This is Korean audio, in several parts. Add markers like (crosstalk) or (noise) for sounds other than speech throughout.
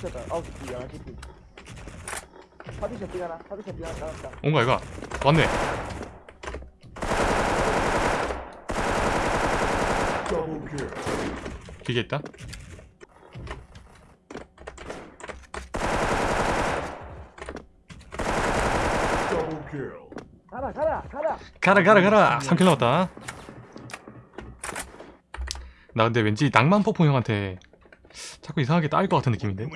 쳤다. 아홉 시, 열한 시. 파티션 삐가나? 파티션 삐가나? 나왔다. 온가 이가 왔네. 기계 있다. 가라, 가라, 가라. 가라 가라 가라 3킬 남았다 나 근데 왠지 낭만 폭풍 형한테 자꾸 이상하게 따일 것 같은 느낌인데?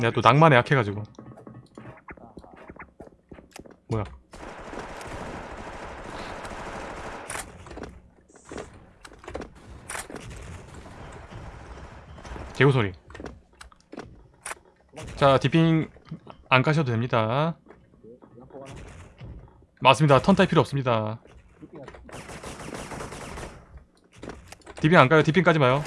내가 또 낭만에 약해가지고. 뭐야? 개구 소리. 자 디핑 안 가셔도 됩니다. 맞습니다. 턴 타입 필요 없습니다 삐삐가. 디핑 안 가요? 디핑 까지 마요.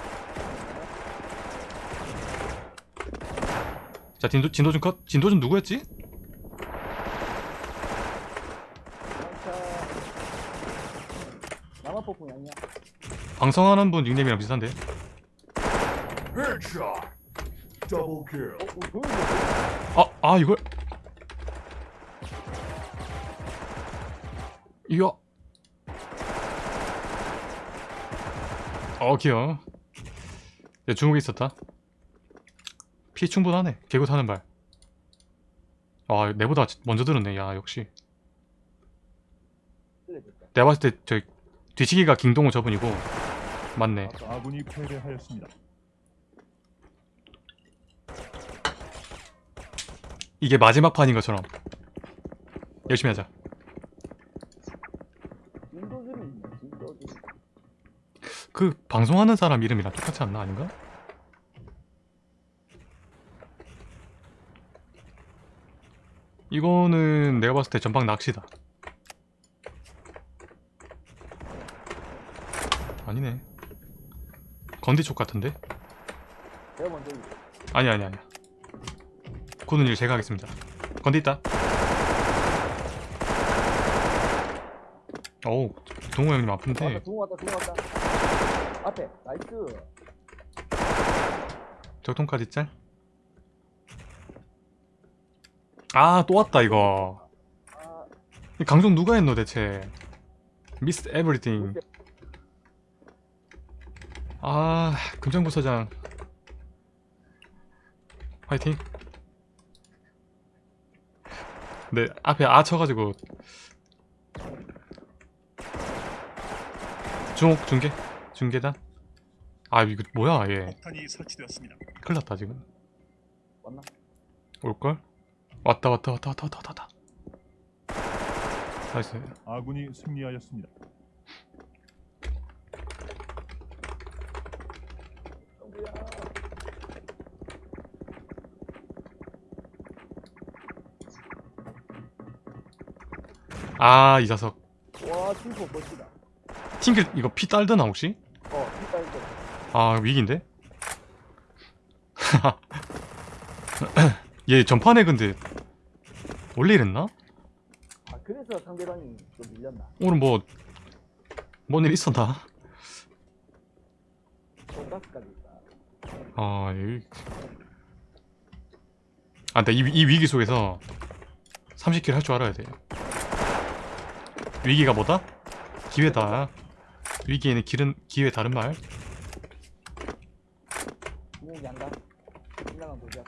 자 진도, 진도준 컷. 진도준 누구였지? 방송하는 분 닉네임이랑 비슷한데. 아, 아 이걸. 이거 어 귀여워. 내 중국에 있었다. 피 충분하네. 개구 타는 발. 아, 내보다 먼저 들었네. 야 역시. 내가 봤을 때 저 뒤치기가 김동호 저분이고. 맞네. 아군이 패배하였습니다. 이게 마지막 판인 것처럼. 열심히 하자 진도준이 있네, 진도준. 그 방송하는 사람 이름이랑 똑같지 않나? 아닌가? 이거는 내가 봤을 때 전방 낚시다. 아니네. 건디 쪽 같은데? 아니 아니 아니 고는 일 제가 하겠습니다. 건디 있다 어우 동호 형님 아픈데. 왔다, 동호 왔다, 동호 왔다. 앞에, 나이스. 적통까지 짤? 아또 왔다 이거. 아, 이 강종 누가 했노 대체? 미스 에브리띵 아 금장부서장. 화이팅. 네 앞에 아 쳐가지고 중옥 중계 중계단 아 이거 뭐야 얘 폭탄이 설치되었습니다. 큰일 났다 지금 왔나? 올걸? 왔다 왔다 왔다 왔다 왔다 왔다 나이스 아군이 승리하였습니다. 정부야. 아 이 자석 와, 팀포 멋지다. 팀킬 이거 피 딸드나 혹시? 어, pit발도. 아 위기인데? (laughs) 얘 전판에 근데 원래 이랬나? 아, 그래서 상대방이 좀 밀렸나? 오늘 뭐 뭔 일 있었나? 아 이... 아 근데 이, 이 위기 속에서 30킬 할 줄 알아야 돼 위기가 뭐다? 기회다 위기에는 길은 기회 다른 말 주목이 한다. 신나간 보자.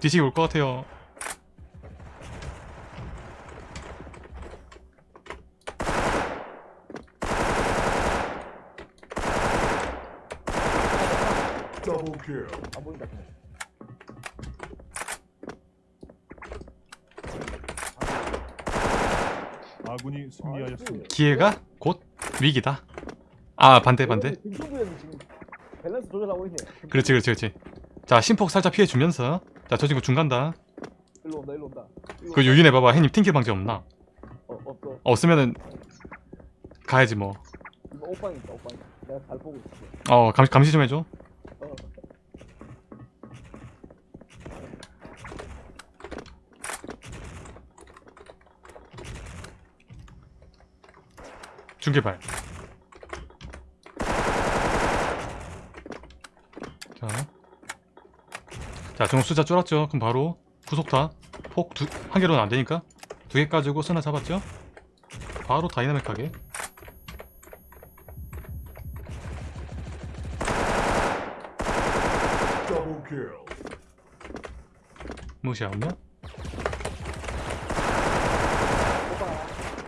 뒤식이 올것 같아요. 안 보인다. 그냥. 아군이 승리하였습니다. 기회가 곧 위기다 아 반대 반대 밸런스 조절하고 있네. 그렇지 그렇지 그렇지 자 심폭 살짝 피해 주면서 자 저 친구 중 간다 일로 온다, 일로 온다. 그 온다. 유인해 봐봐 해님 팅킬 방지 없나 어, 없어. 없으면은 가야지 이거 오빵이 있다, 오빵이. 내가 잘 보고 있어. 뭐어 감시, 감시 좀 해줘 중계발. 자, 자 숫자 줄었죠? 그럼 바로 구속타. 폭 두, 한 개로는 안 되니까 두 개 가지고 쓰나 잡았죠? 바로 다이나믹하게? 오빠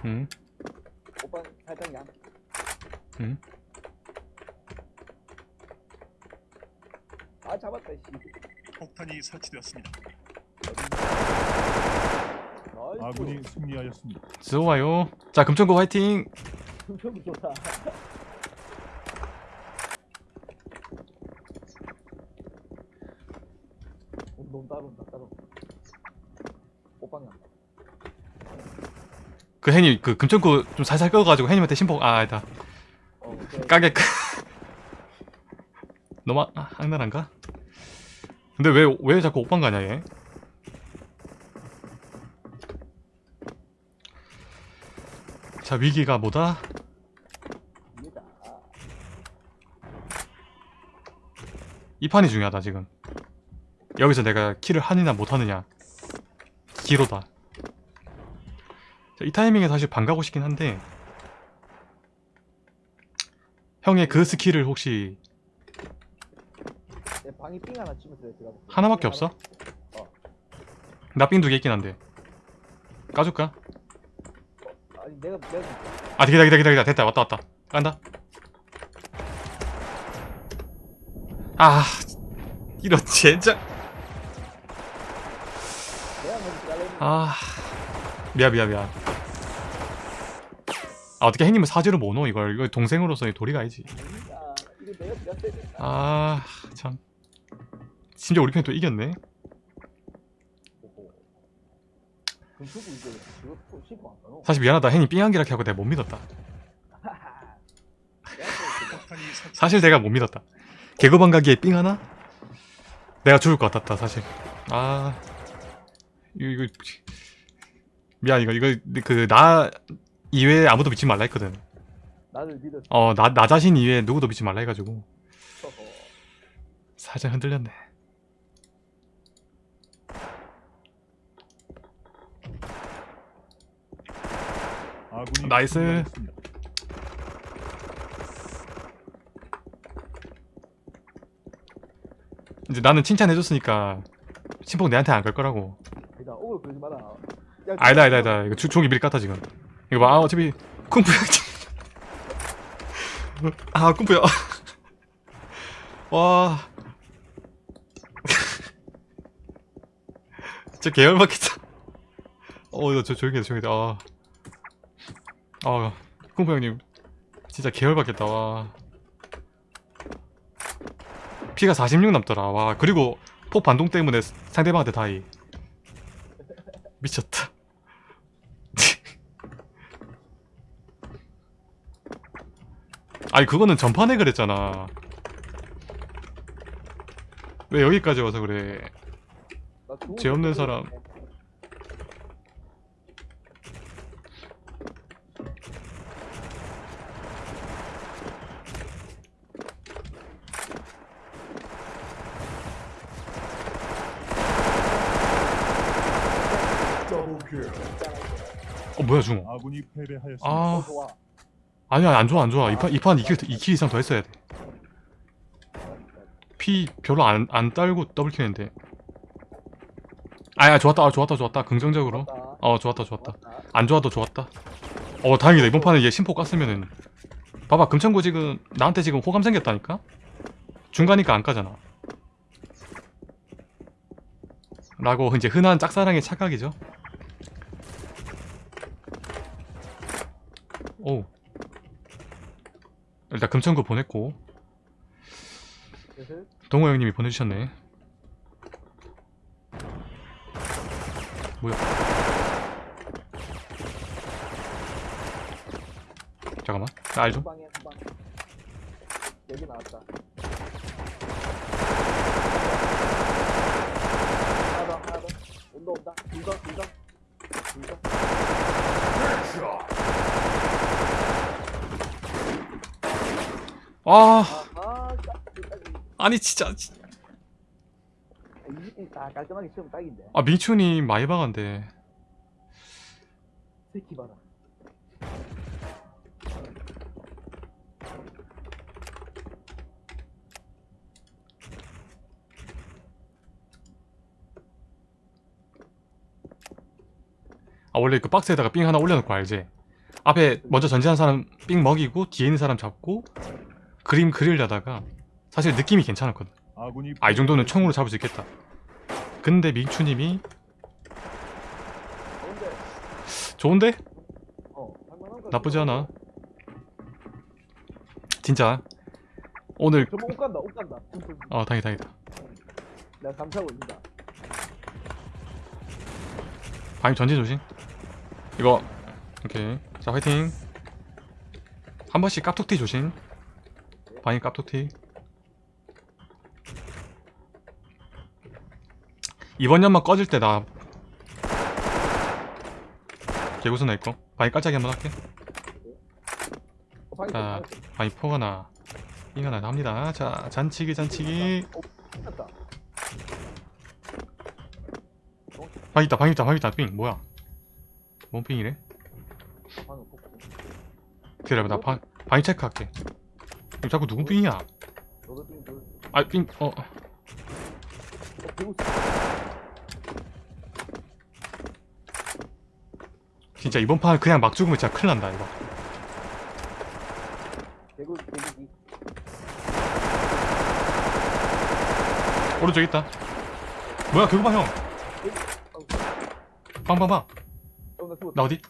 응오 양 응. 아 잡았다 씨 폭탄이 설치되었습니다. 아군이 승리하였습니다. 좋아요 자 금천구 화이팅 금쪽이 좋다 너무 따라온다 따라온다 오빵이야 그 해님 그 금천구 좀 살살 끄가지고 해님한테 심폭 아 아니다 까게 끄 (laughs) 너무 아, 악랄한가? 근데 왜 왜 자꾸 오빵 가냐 얘? 자 위기가 뭐다? 이 판이 중요하다 지금 여기서 내가 킬을 하느냐 못하느냐 기로다 자, 이 타이밍에 사실 반가고 싶긴 한데 형의 그 스킬을 혹시 내 방이 삥 하나 들어가 볼게. 하나밖에 삥 없어? 어. 나삥 두 개 있긴 한데. 까줄까? 아니 내가 내가 아 기다 기다 기다 기다. 됐다 왔다 왔다. 깐다. 아 이런 잘라 아 미안 미안 미안 아 어떻게 행님은 사지로 못 넣어 이걸 이거 동생으로서의 도리가 아니지. 아닙니다 이거 내가 내가 때렸다 아참. 심지어 우리 편이 또 이겼네. 사실 미안하다. 행님 삥한기라게 하고 내가 못 믿었다. (laughs) 사실 내가 못 믿었다. 개그방 가기에 삥 하나? 내가 죽을 것 같았다 사실. 아. 이거 이거 미안 이거 이거 그 나 이외에 아무도 믿지 말라 했거든. 나를 믿었어. 어나 나 자신 이외에 누구도 믿지 말라 해가지고. 살짝 흔들렸네. 나이스. 이제 나는 칭찬해줬으니까 심폭 내한테 안 갈 거라고. 아니다 아니다 아니다. 이거 주, 종이 미리 깠다 지금 이거 봐. 아, 어차피 쿵푸야. (laughs) 아 쿵푸야. (laughs) 와. (laughs) 진짜 계열받겠다. 어저 조용히 해 조용히 해아. 아 쿵푸 형님. 진짜 계열받겠다. 와. 피가 46 남더라. 와 그리고 폭 반동 때문에 상대방한테 다이. 미쳤다 아니 그거는 전판에 그랬잖아. 왜 여기까지 와서 그래? 죄 없는 거 사람. 어 뭐야 중호 아군이 패배하였습니다. 아. 어, 좋 아 아니야 안 좋아 안 좋아. 이판 이판 2킬 2킬 이상 더 했어야 돼 피 별로 안 안 딸고 더블킬 했는데. 아야 좋았다. 아, 좋았다 좋았다. 긍정적으로. 어 좋았다 좋았다. 안 좋아도 좋았다. 어 다행이다. 이번 판에 얘 심포 깠으면은. 봐봐 금천구 지금 나한테 지금 호감 생겼다니까? 중가니까 안 까잖아. 라고 이제 흔한 짝사랑의 착각이죠. 오 일단 금천구 보냈고 슬슬. 동호 형님이 보내주셨네 뭐야 잠깐만 나알좀. 여기 나왔다. 하나 더, 하나 더. 온다, 온다. 둘 더, 둘 더. 둘 더. 아. 아니 진짜 다 깔끔하게 치우면 딱인데 아 민춘이 많이 박한데 새끼 봐라 아 원래 그 박스에다가 삥 하나 올려놓고 알지? 앞에 먼저 전진한 사람 삥 먹이고 뒤에 있는 사람 잡고 그림 그리려다가 사실 느낌이 괜찮았거든. 아군이 아이 정도는 총으로 잡을 수 있겠다. 근데 민추님이 좋은데? 어 나쁘지 않아. 진짜. 오늘 저거 옷 간다 옷 간다. 어 다행이다 다행이다 내가 감싸고 있다. 방임 전진 조심. 이거. 오케이. 자 화이팅. 한 번씩 깝툭튀 조심 방임 깝툭튀 이번 연막 꺼질 때 나 개구스나 있고. 방임 깔짝이 한번 할게. 어, 방이 자 방임 포가 나 이가 나 합니다. 자 잔치기 잔치기. 어, 다. 방임 있다 방임 있다 방임 있다. 삥 뭐야? 뭔 삥이래? 기다려봐 나 방, 방임 체크할게 자꾸 누구 삥이야? 너도 dur. 아삥어. 어, 진짜 이번 판 그냥 막 죽으면 진짜 큰일 난다 이거. 배구 배구기 오른쪽 있다. 뭐야 그거 봐 형. 빵빵빵. 어나 죽었다. 나 어디?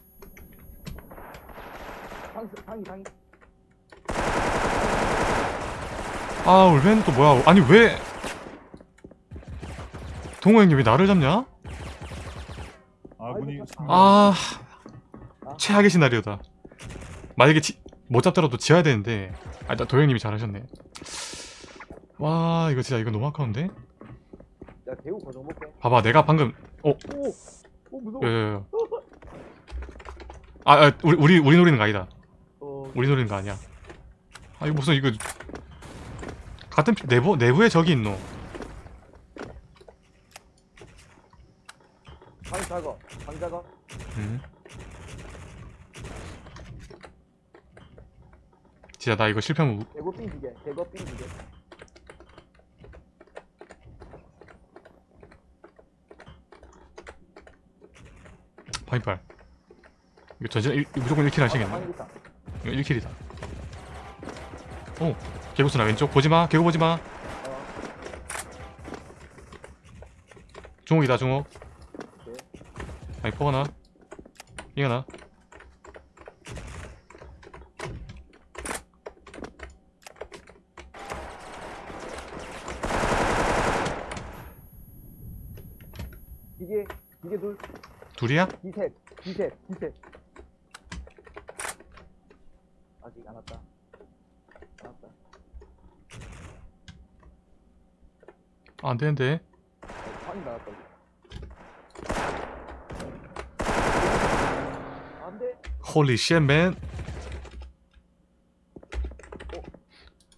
방 방이 방이 아 울베는 또 뭐야 아니 왜 동호 형님 왜 나를 잡냐? 아군이 아 아. 최악의 시나리오다 만약에 지, 못 잡더라도 지어야 되는데 아 일단 도형님이 잘하셨네 와 이거 진짜 이거 너무 아까운데? 야 배우 고정 볼게 봐봐 내가 방금 오오 무서워 예. 아, 아 우리 우리 우리 노리는 거 아니다 어 우리 노리는 거 아니야. 아 이거 무슨 이거 같은 피- 내부 내부에 적이 있노. 방이 작아 방 작아 음. 진짜 나 이거 실패하면 우- 배구 삥 두개 배구 삥 두개 파인팔. 이거 전진 일- 무조건 1킬 하시겠네. 있다 이거 1킬이다. 오 개구스나 왼쪽 보지 마. 개구 보지 마. 어 중옥이다 중옥. 아니 포가 나. 이거 나. 기계 기계 둘 둘이야? 기셋 기셋 기셋 아직 안 왔다 안 왔다 아, 안 되는데. 어, 방이 나왔다 이거 안돼 holy shit man.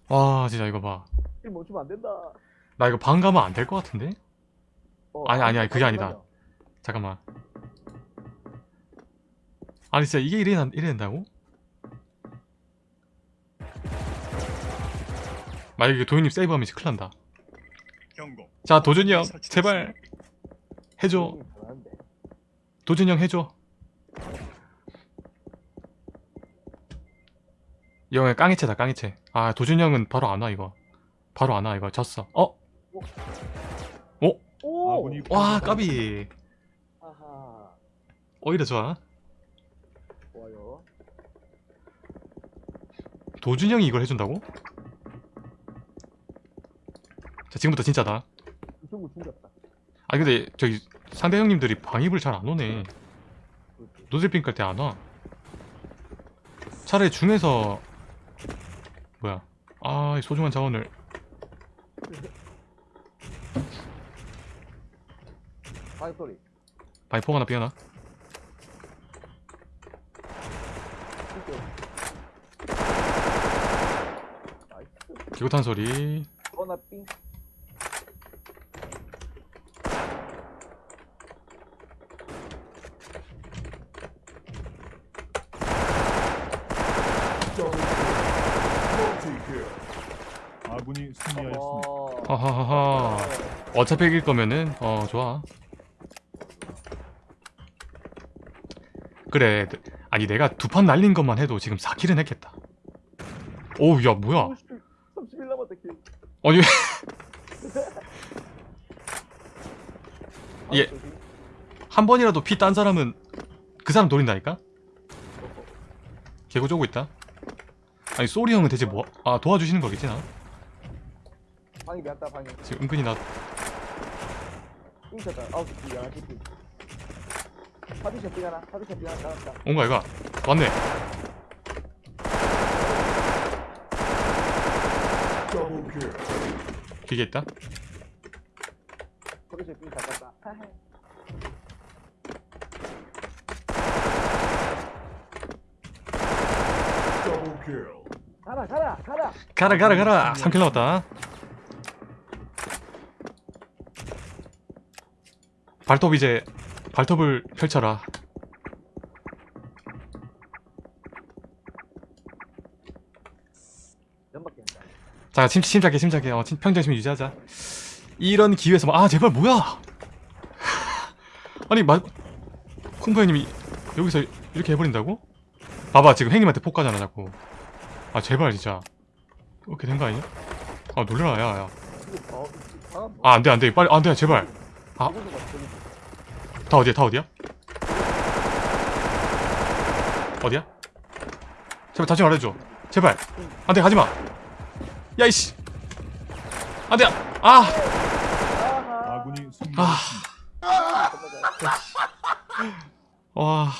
와 진짜 이거 봐. 일 멈추면 안 된다 나 이거 방 가면 안 될 것 같은데? 어, 아니, 아니, 아니, 그게 아니다. 잠깐만. 아니 진짜 이게 이래, 이래 된다고? 만약에 도현님 세이브하면 진짜 큰일 난다. 자 도준이 형. 제발 해줘. 형님 잘하는데. 도준이 형 해줘. 이 형의 깡이체다 깡이체. 아 도준이 형은 바로 안 와 이거. 바로 안 와 이거 졌어. 어? 오 아군이 와 까비. 오히려 좋아. 도준이 형이 이걸 해준다고? 자 지금부터 진짜다. 이 친구 죽였다 아 근데 저기 상대 형님들이 방입을 잘 안 오네. 노즐핑 깔 때 안 와. 차라리 중에서 뭐야? 아, 이 소중한 자원을 방이 소리 바이퍼가 하나 삐어나. 기구탄 소리 어나 삥. 아군이 승리하였습니다. 어. 하하하하 어차피 이길 거면은 어 좋아 그래 아니 내가 두 판 날린 것만 해도 지금 4킬은 했겠다 오우 야 뭐야 30일 남았다 킬. 아니 (laughs) 예. 아. 한 번이라도 피 딴 사람은 그 사람 노린다니까? 개구 쪼고 있다 아니 소리 형은 대체 뭐 아 도와주시는 거겠지 나 방이 미안다 방이. 지금 은근히 나삥 쳤다. 아우. 파티션 삥 하나. 파티션 삥 하나 나왔다. 온거 아이가 왔네 기계 있다 파티션 삥 닦았다. 하하. 가라 가라 가라. 가라 가라 가라 3킬 남았다 발톱 이제 발톱을 펼쳐라. 자 침, 침착해 침착해 어, 침- 평정심 유지하자 이런 기회에서 뭐- 아 제발 뭐야 (laughs) 아니 마 쿵파이님이 여기서 이렇게 해버린다고? 봐봐 지금 형님한테 폭가잖아 자꾸 아 제발 진짜 이렇게 된 거 아니야? 아 놀래라 야야 어, 방금 아 안돼 안돼 빨리 안돼 제발 아. 다 어디야 다 어디야? 어디야? 제발 다시 말해줘 제발 안돼 가지마 야 이씨 안돼 아 아하. 아군이 승리하였습니다. 겁나 잘. 와